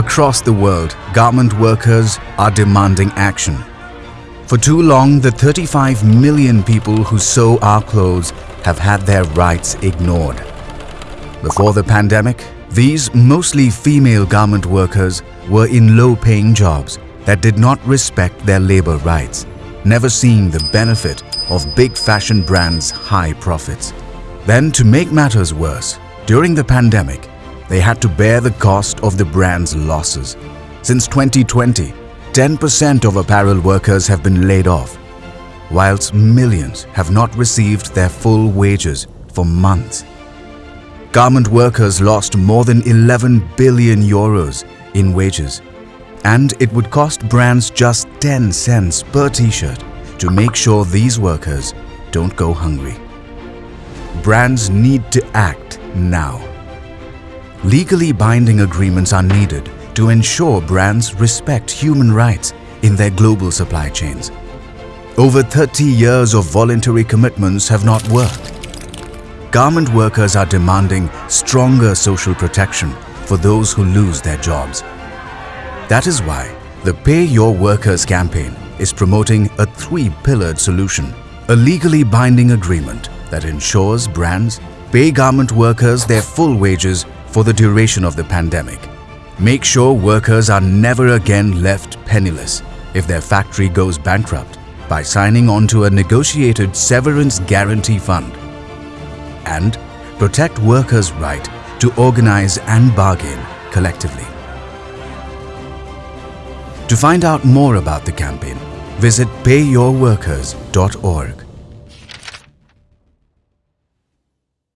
Across the world, garment workers are demanding action. For too long, the 35 million people who sew our clothes have had their rights ignored. Before the pandemic, these mostly female garment workers were in low-paying jobs that did not respect their labor rights, never seeing the benefit of big fashion brands' high profits. Then to make matters worse, during the pandemic, they had to bear the cost of the brand's losses. Since 2020, 10% of apparel workers have been laid off, whilst millions have not received their full wages for months. Garment workers lost more than 11 billion euros in wages and it would cost brands just 10 cents per t-shirt to make sure these workers don't go hungry. Brands need to act now. Legally binding agreements are needed to ensure brands respect human rights in their global supply chains. Over 30 years of voluntary commitments have not worked. Garment workers are demanding stronger social protection for those who lose their jobs. That is why the Pay Your Workers campaign is promoting a three-pillared solution, a legally binding agreement that ensures brands pay garment workers their full wages for the duration of the pandemic. Make sure workers are never again left penniless if their factory goes bankrupt by signing on to a negotiated severance guarantee fund. And protect workers' right to organize and bargain collectively. To find out more about the campaign, visit payyourworkers.org.